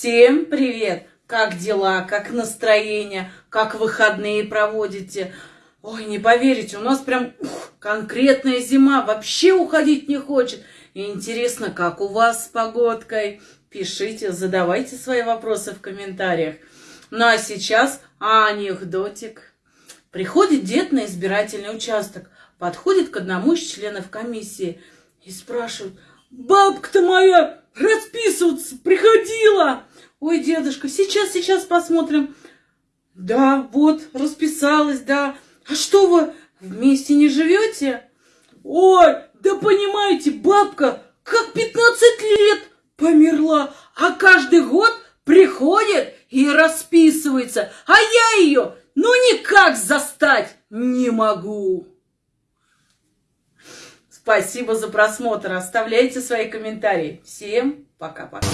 Всем привет! Как дела, как настроение, как выходные проводите? Ой, не поверите, у нас прям ух, конкретная зима, вообще уходить не хочет. Интересно, как у вас с погодкой? Пишите, задавайте свои вопросы в комментариях. Ну а сейчас анекдотик. Приходит дед на избирательный участок, подходит к одному из членов комиссии и спрашивает, «Бабка-то моя расписываться приходила!» «Ой, дедушка, сейчас, сейчас посмотрим». «Да, вот, расписалась, да. А что вы, вместе не живете?» «Ой, да понимаете, бабка как 15 лет померла, а каждый год приходит и расписывается, а я ее ну никак застать не могу. Спасибо за просмотр. Оставляйте свои комментарии. Всем пока-пока.